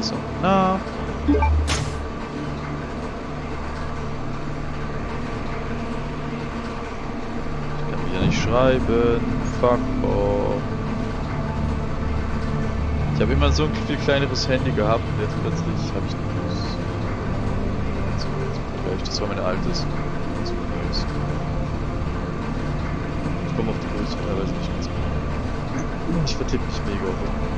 Sachen nach. Ich kann wieder nicht schreiben. Fuck off. Ich habe immer so ein viel kleineres Handy gehabt und jetzt plötzlich habe ich ein großes. Das war mein altes. Das. Ich komme auf die Größe teilweise nicht ganz. Ich vertippe mich mega auf.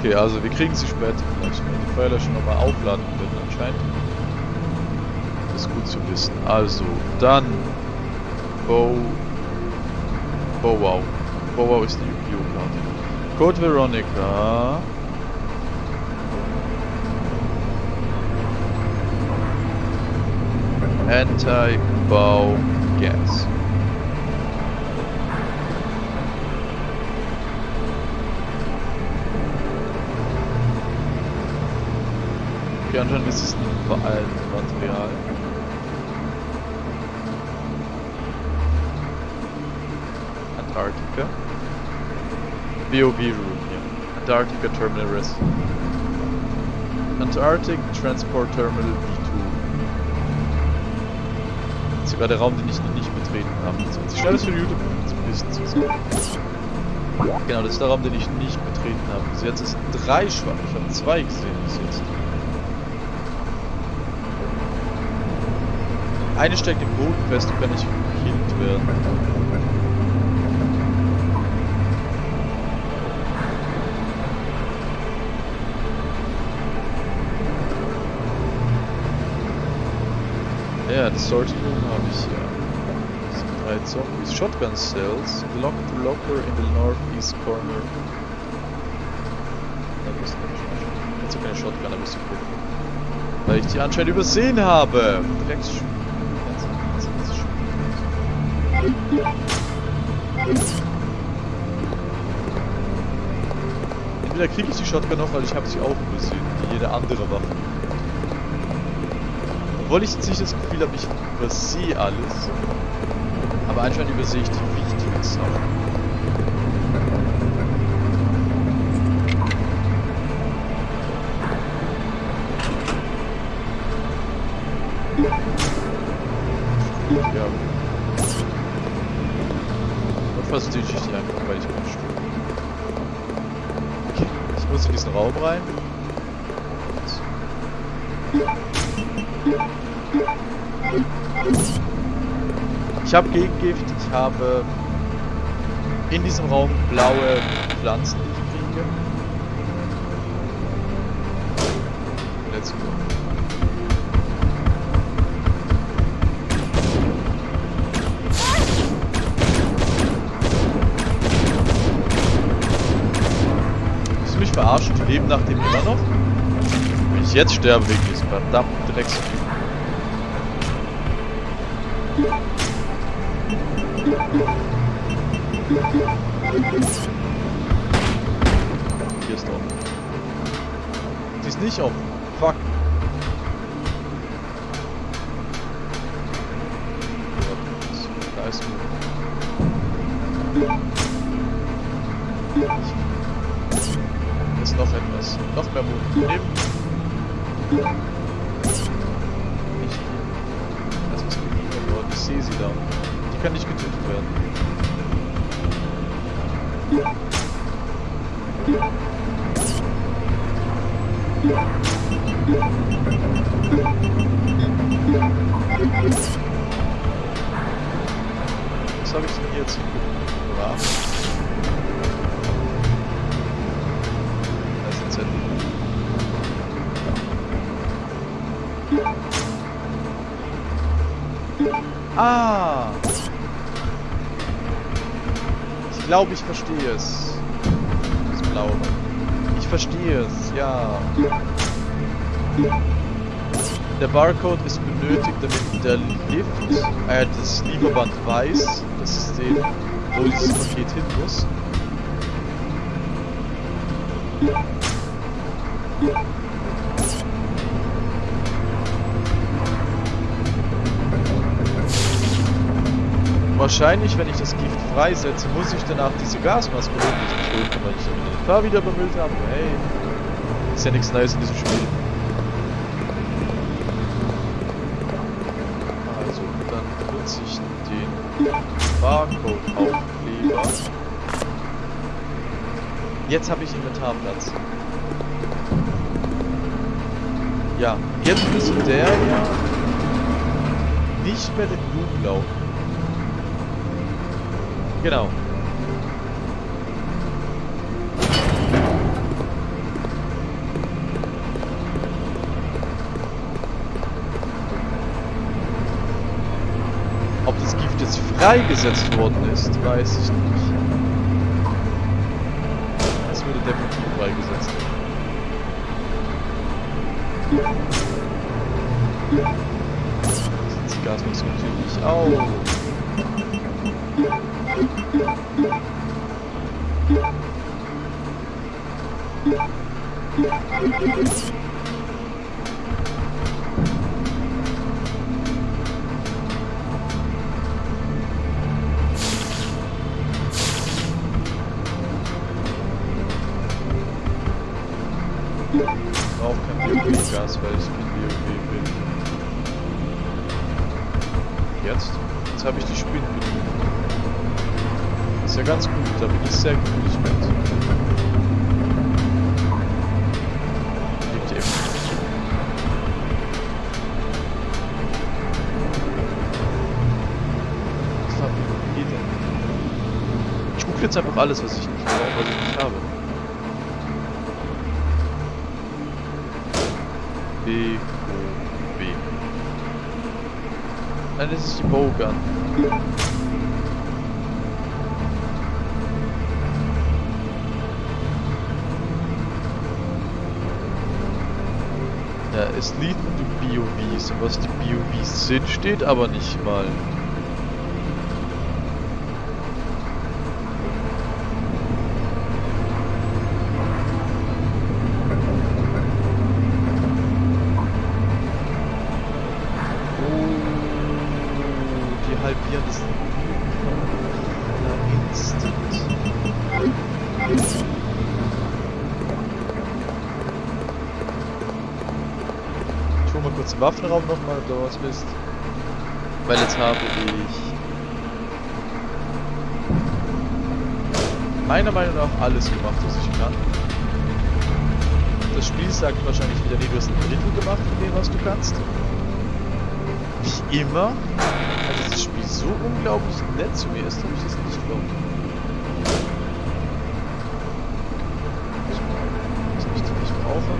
Okay, also wir kriegen sie später vielleicht, wenn die Feuerlöscher nochmal aufladen würden anscheinend. Das ist gut zu wissen. Also, dann Bow Bow Wow. Bow Wow ist die Yu-Gi-Oh! Karte. Code Veronica. Anti-Bow Gas. Okay, anscheinend ist es ein Material. Antarctica. BOV room hier. Antarctica Terminal Rest. Antarctic Transport Terminal B2. Das ist sogar der Raum, den ich noch nicht betreten habe. Das wird sich schnelles für YouTube ein bisschen zu sehen. Genau, das ist der Raum, den ich nicht betreten habe. Bis jetzt ist drei schwach. Ich habe zwei gesehen bis jetzt. Eine steckt im Boden fest und kann nicht gekillt werden. Ja, das Room habe ich ja. Drei Zombies. Shotgun Cells. Locked Locker in the northeast corner. Da bist du nicht. Jetzt keine Shotgun, da bist du gucken. Weil ich die anscheinend übersehen habe. Drecks. Entweder kriege ich die Shotgun noch, weil ich habe sie auch übersehen, wie jede andere Waffe. Obwohl ich jetzt nicht das Gefühl habe, ich übersehe alles. Aber anscheinend übersehe ich die wichtigen Sachen. Ich habe Gegengift, ich habe in diesem Raum blaue Pflanzen, die ich kriege. Let's go. Willst du mich verarschen? Die leben nach dem immer noch? Wenn ich jetzt sterbe wegen diesem verdammten Drecks. Hier ist offen. Die ist nicht offen. Fuck. Da ist ist noch etwas. Noch mehr Mut. Neben. Nicht hier. Da ist was geliefert worden. Ich sehe sie da. Die kann nicht getötet werden. Was habe ich denn hier jetzt hingebracht? Da ist ein. Ah! Ich glaube, ich verstehe es. Das Blaue. Verstehe es, ja. Der Barcode ist benötigt, damit der Lift, äh, das Lieferband weiß, dass es den, wo dieses Paket hin muss. Wahrscheinlich, wenn ich das Gift freisetze, muss ich danach diese Gasmaske holen, die ich weil ich den wieder bemüllt habe. Hey, ist ja nichts Neues in diesem Spiel. Also, dann benutze ich den Barcode-Aufkleber. Jetzt habe ich Inventarplatz. Ja, jetzt müsste der ja nicht mehr den laufen. Genau. Ob das Gift jetzt freigesetzt worden ist, weiß ich nicht. Es wurde definitiv freigesetzt. Die Gasmaske natürlich auch. Auch kein WoW-Gas, weil ich kein WoW bin. Jetzt? Habe ich die Ist ja ganz gut, da bin ich sehr glücklich mit. Ich gucke jetzt einfach alles, was ich nicht, was ich nicht habe. B, O, B. Nein, das ist die Bowgun. Es liegt die BOVs. Und was die BOVs sind, steht aber nicht mal. Oh, die halbieren das na, instant. Ich hole mal kurz Waffenraum nochmal, ob da was ist. Weil jetzt habe ich meiner Meinung nach alles gemacht, was ich kann. Das Spiel sagt wahrscheinlich wieder, nee, du hast ein Drittel gemacht von dem, was du kannst. Wie immer. Also das Spiel so unglaublich nett zu mir ist, habe ich das nicht glaubt. Nicht brauche.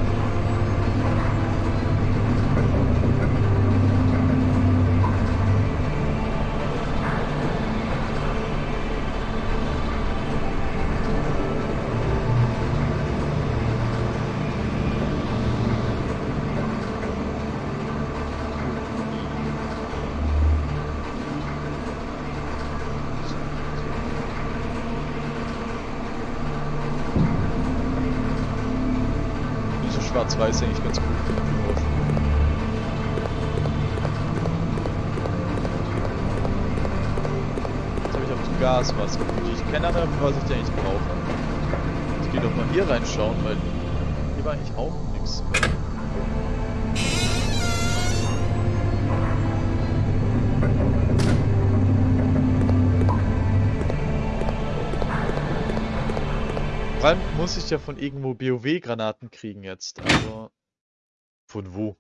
So schwarz-weiß eigentlich ganz gut. Jetzt habe ich auch die Gasmaske. Die ich keine Ahnung, was ich da eigentlich brauche. Ich gehe doch mal hier reinschauen, weil hier war eigentlich auch nichts. Muss ich ja von irgendwo BOW-Granaten kriegen jetzt, aber... Von wo?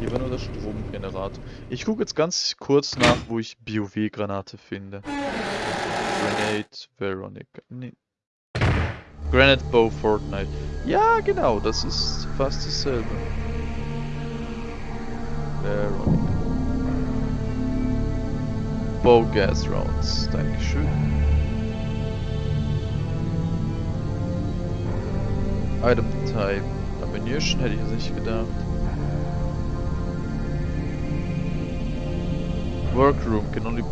Hier war nur der Stromgenerator. Ich gucke jetzt ganz kurz nach, wo ich BOW-Granate finde. Grenade Veronica. Nee. Granite Bow Fortnite. Ja, genau, das ist fast dasselbe. Veronica. Bow Gas Rounds. Dankeschön. Item Type. Ammunition hätte ich jetzt nicht gedacht. Workroom can only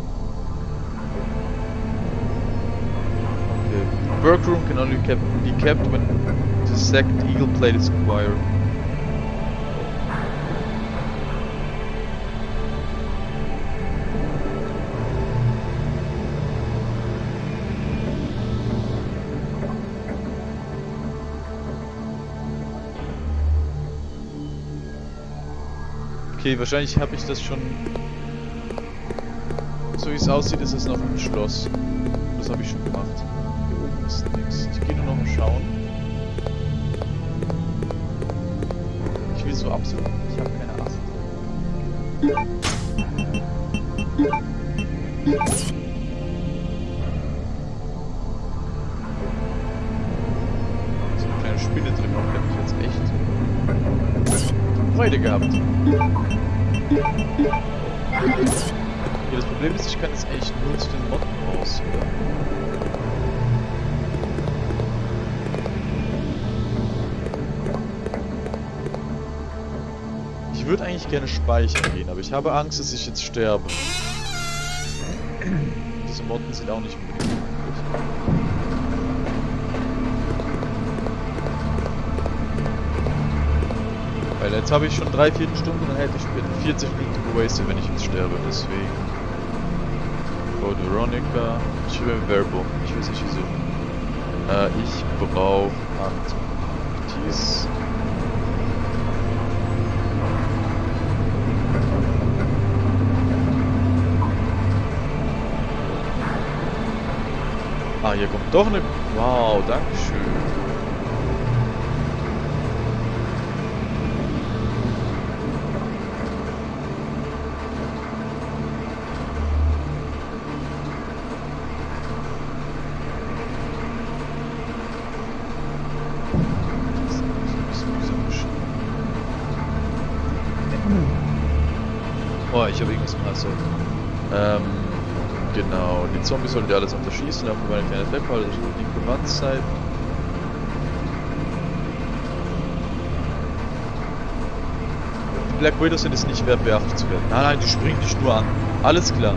okay. Workroom can only be kept when the second eagle plate is acquired. Okay, wahrscheinlich habe ich das schon so wie es aussieht, ist es noch ein Schloss. Das habe ich schon gemacht. Hier oben ist nichts. Ich gehe nur noch mal schauen. Ich will so absolut. Ich habe keine Acht. So eine kleine Spinne drin, auch hätte ich jetzt echt Freude gehabt. Speichern gehen, aber ich habe Angst, dass ich jetzt sterbe. Diese Motten sind auch nicht gut. Weil jetzt habe ich schon drei, vier Stunden, dann hätte ich 40 Minuten gewastet, wenn ich jetzt sterbe, deswegen... Code Veronica. Ich will Verbo. Ich weiß nicht wieso. Äh, ich brauche Antarktis. Ah, hier kommt doch eine... Wow, Dankeschön. Oh, ich habe irgendwas im Hals. Ähm, genau. Die Zombies sollen die alles unterschießen, dafür war eine kleine also die Gewandszeit. Die Black Widows sind es nicht wert, beachtet zu werden. Nein, nein, die springen dich nur an. Alles klar.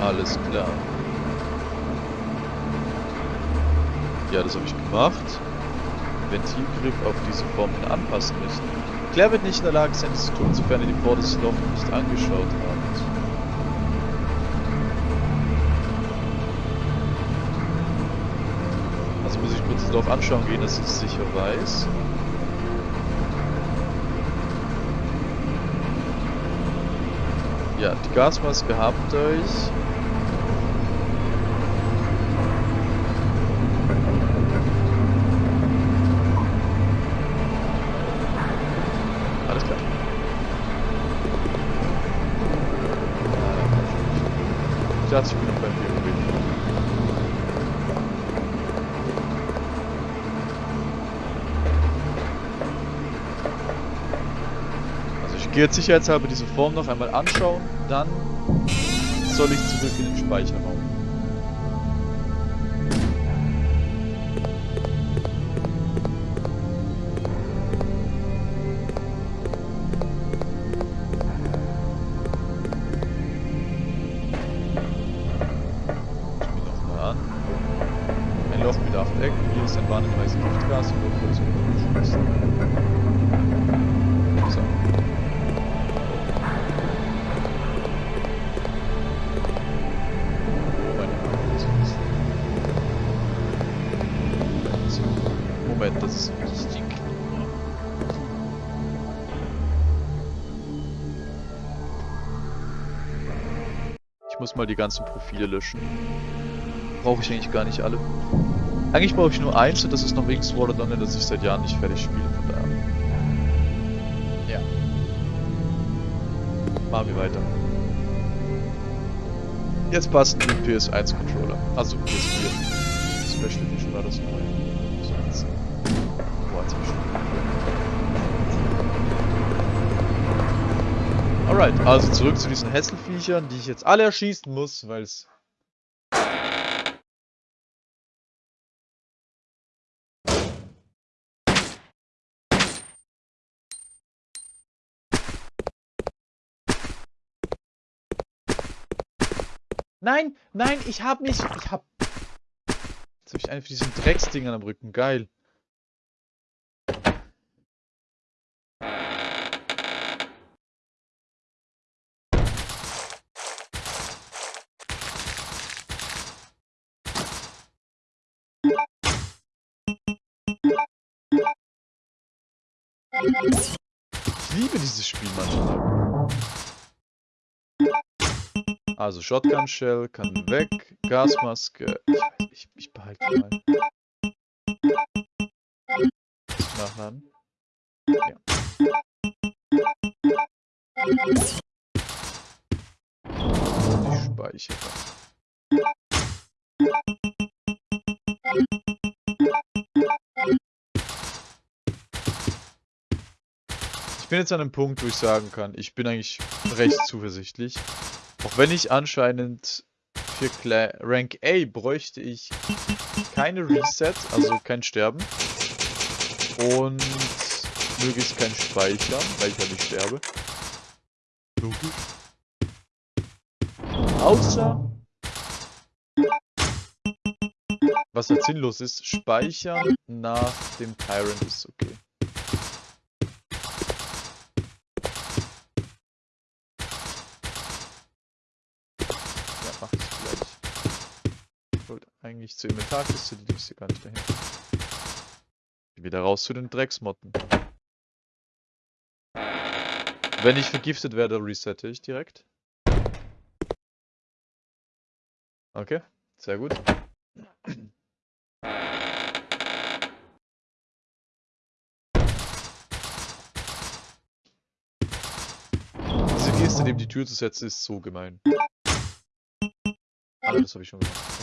Alles klar. Ja, das habe ich gemacht. Ventilgriff auf diese Formen anpassen müssen. Claire wird nicht in der Lage sein, das zu tun, sofern ihr die vorderste Loch nicht angeschaut habt. Also muss ich kurz Dorf anschauen gehen, dass ich es sicher weiß. Ja, die Gasmaske habt euch. Alles klar. Dachte, ich beim BOW. Also ich gehe jetzt sicherheitshalber diese Form noch einmal anschauen, dann soll ich zurück in den Speicherraum. Ich muss mal die ganzen Profile löschen. Brauche ich eigentlich gar nicht alle. Eigentlich brauche ich nur eins und das ist noch Wings Water Donner, das ich seit Jahren nicht fertig spiele, von daher. Ja. Machen wir weiter. Jetzt passen die PS1 Controller. Also PS4. Special Edition war das neu. So jetzt. Boah, jetzt hab ich schon. Alright, also zurück zu diesen Hässelviechern, die ich jetzt alle erschießen muss, weil es Nein, nein, ich hab nicht. Ich hab. Jetzt hab ich einen von diesen Drecksdingern am Rücken. Geil. Ich liebe dieses Spiel manchmal. Also Shotgun Shell kann weg, Gasmaske. Ich weiß, ich, ich behalte mal. Nachladen. Ja. Ich speichere. Ich bin jetzt an einem Punkt, wo ich sagen kann, ich bin eigentlich recht zuversichtlich. Auch wenn ich anscheinend für Cla Rank A bräuchte ich keine Reset, also kein Sterben. Und möglichst kein Speichern, weil ich ja nicht sterbe. Logisch. Außer... Was halt sinnlos ist, speichern nach dem Tyrant ist okay. Eigentlich zur Inventarkiste, die liegst hier gar nicht dahin. Wieder raus zu den Drecksmotten. Wenn ich vergiftet werde, resette ich direkt. Okay, sehr gut. Diese Geste neben die Tür zu setzen ist so gemein. Ah, das habe ich schon gemacht.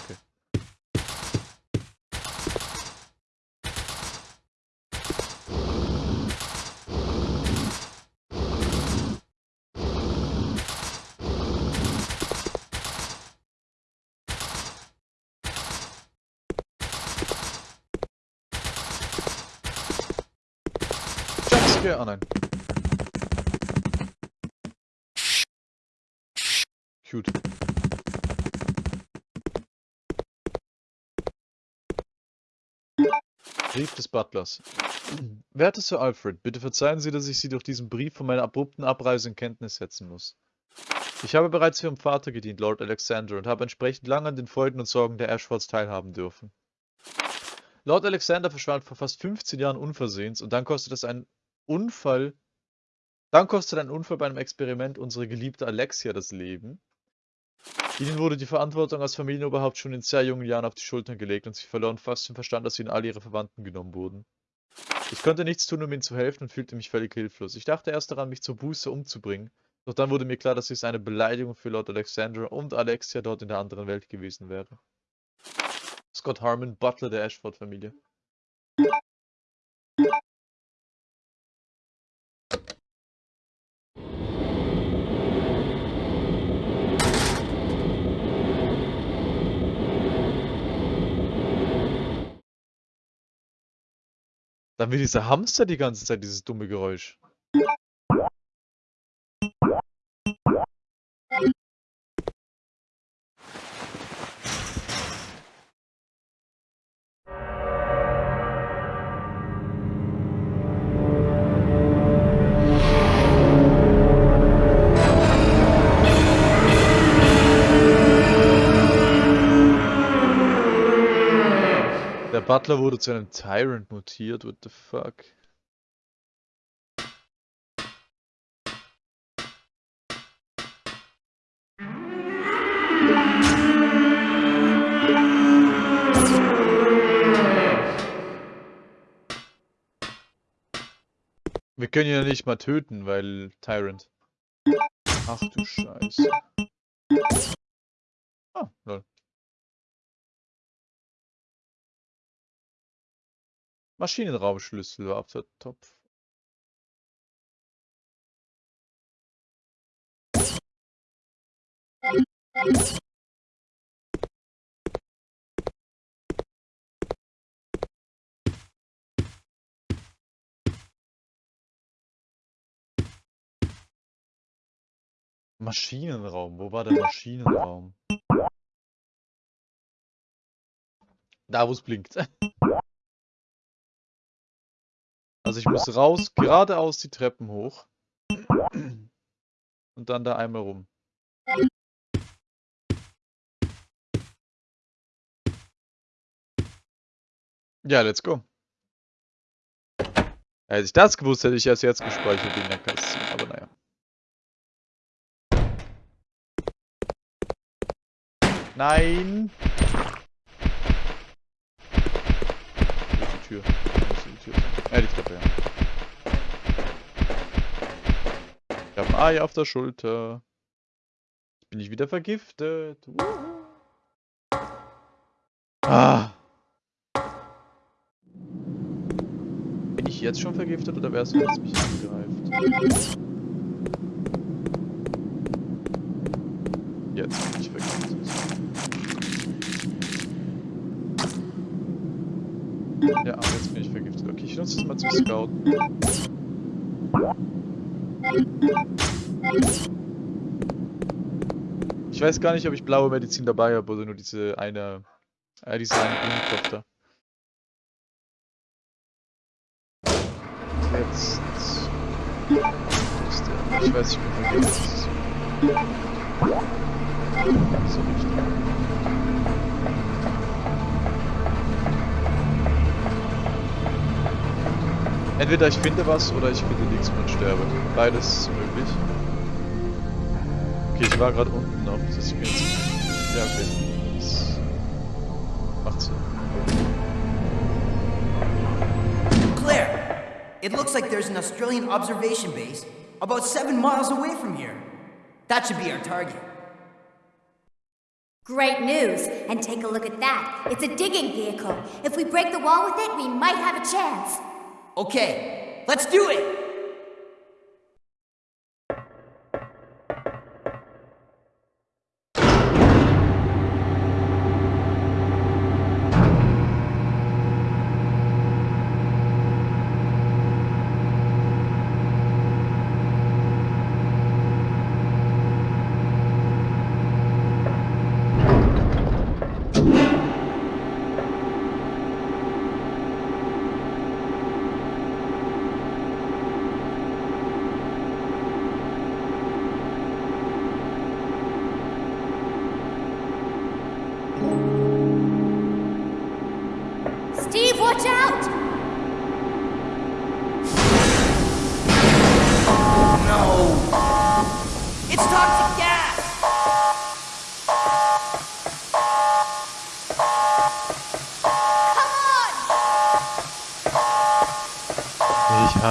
Jumpscare? Ah nein. Cute. Brief des Butlers. Werte Sir Alfred, bitte verzeihen Sie, dass ich Sie durch diesen Brief von meiner abrupten Abreise in Kenntnis setzen muss. Ich habe bereits für Ihren Vater gedient, Lord Alexander, und habe entsprechend lange an den Freuden und Sorgen der Ashfords teilhaben dürfen. Lord Alexander verschwand vor fast 15 Jahren unversehens und dann kostet es einen Unfall. Dann kostet ein Unfall bei einem Experiment unsere geliebte Alexia das Leben. Ihnen wurde die Verantwortung als Familienoberhaupt schon in sehr jungen Jahren auf die Schultern gelegt und sie verloren fast den Verstand, als ihnen alle ihre Verwandten genommen wurden. Ich konnte nichts tun, um ihnen zu helfen und fühlte mich völlig hilflos. Ich dachte erst daran, mich zur Buße umzubringen, doch dann wurde mir klar, dass dies eine Beleidigung für Lord Alexander und Alexia dort in der anderen Welt gewesen wäre. Scott Harmon, Butler der Ashford-Familie. Dann will dieser Hamster die ganze Zeit dieses dumme Geräusch. Butler wurde zu einem Tyrant mutiert, what the fuck? Wir können ihn ja nicht mal töten, weil Tyrant. Ach du Scheiße. Ah, lol. Maschinenraumschlüssel war Topf. Maschinenraum. Wo war der Maschinenraum? Da, wo es blinkt. Also ich muss raus, geradeaus die Treppen hoch. Und dann da einmal rum. Ja, let's go. Hätte ich das gewusst, hätte ich erst jetzt gespeichert in der Cutscene, aber naja. Nein! Die Tür. Das Äh, die Treppe, ja. Ich habe ein Ei auf der Schulter. Jetzt bin ich wieder vergiftet. Ah. Bin ich jetzt schon vergiftet oder wär's, wenn es mich angreift? Jetzt bin ich vergiftet. Ja, aber jetzt bin ich nutze das mal zum Scouten. Ich weiß gar nicht, ob ich blaue Medizin dabei habe oder nur diese eine, äh, diese eine Blumentopf da. Jetzt. Ich weiß, ich bin vergiftet. So richtig. Entweder ich finde was oder ich finde nichts und sterbe. Beides ist möglich. Okay, ich war gerade unten noch. Das heißt, ich bin jetzt... Ja, okay. Das macht Sinn. Claire, it looks like there's an Australian observation base about seven miles away from here. That should be our target. Great news! And take a look at that. It's a digging vehicle. If we break the wall with it, we might have a chance. Okay, let's do it!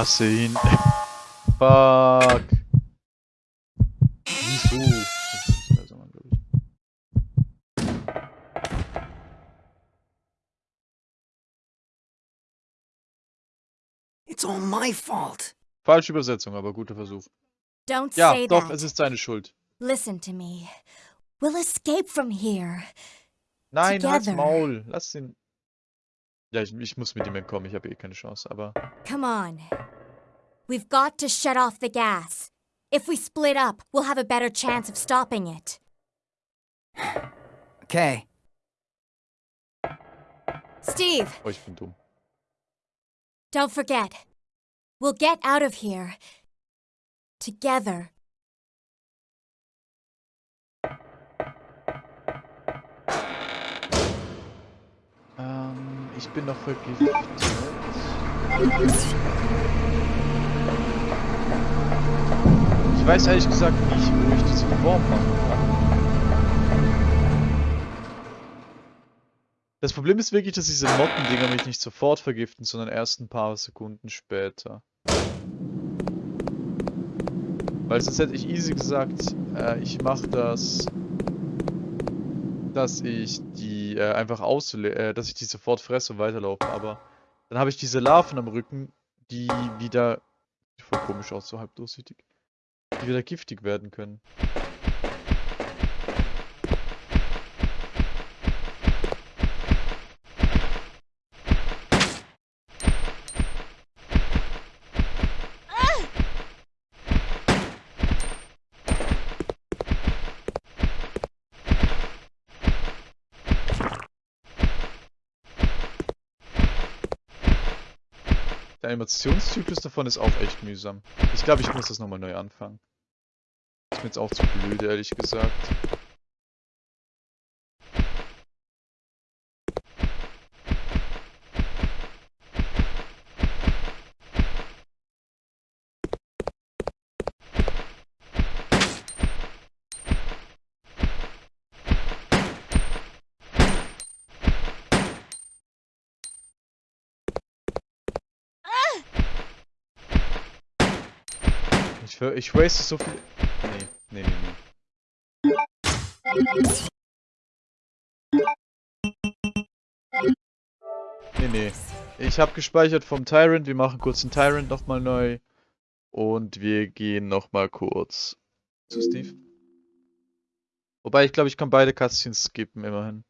Ich hasse ihn. Fuck. Wieso? Also. It's all my fault. Falsche Übersetzung, aber guter Versuch. Don't Ja, say doch, that. es ist seine Schuld. Listen to me. We'll escape from here. Nein, halt's Together. Maul. Lass ihn. Ja, ich, ich muss mit ihm entkommen. Ich habe eh keine Chance, aber. Come on. We've got to shut off the gas. If we split up, we'll have a better chance of stopping it. Okay. Steve, Oh, ich bin dumm. don't forget. We'll get out of here. Together. Ähm, ich bin noch vergiftet. Ich weiß ehrlich gesagt nicht, wo ich diesen Wurm machen kann. Das Problem ist wirklich, dass diese Mottendinger mich nicht sofort vergiften, sondern erst ein paar Sekunden später. Weil sonst hätte ich easy gesagt, äh, ich mache das, dass ich die äh, einfach ausle äh, dass ich die sofort fresse und weiterlaufe, aber dann habe ich diese Larven am Rücken, die wieder, voll komisch aus, so halb durchsichtig, die wieder giftig werden können. Der Animationszyklus davon ist auch echt mühsam. Ich glaube, ich muss das nochmal neu anfangen. Ist mir jetzt auch zu blöd, ehrlich gesagt. Ich, ich waste so viel... Nee, nee, nee, nee. Nee, nee. Ich habe gespeichert vom Tyrant. Wir machen kurz den Tyrant nochmal neu. Und wir gehen nochmal kurz zu Steve. Wobei, ich glaube, ich kann beide Cutscenes skippen, immerhin.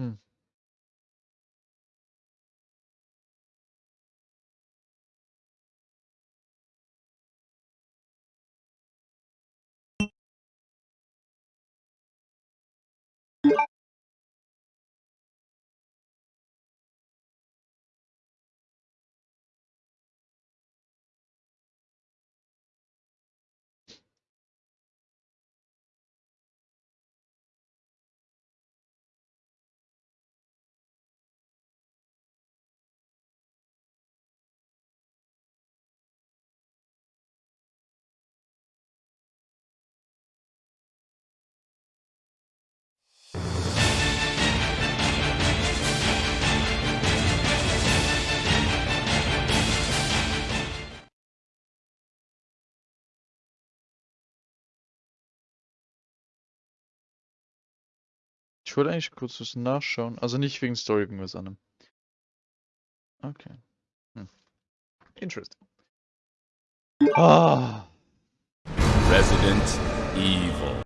Hm. Ich wollte eigentlich kurz was nachschauen. Also nicht wegen Story, wegen was anderem. Okay. Hm. Interesting. Ah. Resident Evil.